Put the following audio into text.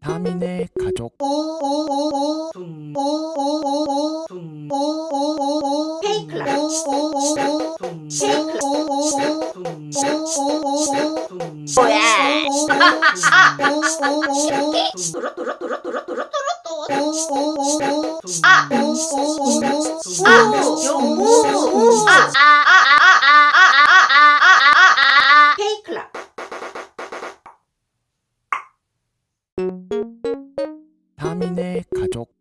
다민의 가족 뭐야 이렇게 뚜루뚜루뚜루뚜루뚜루뚜루뚜루 아아 요거 다민의 가족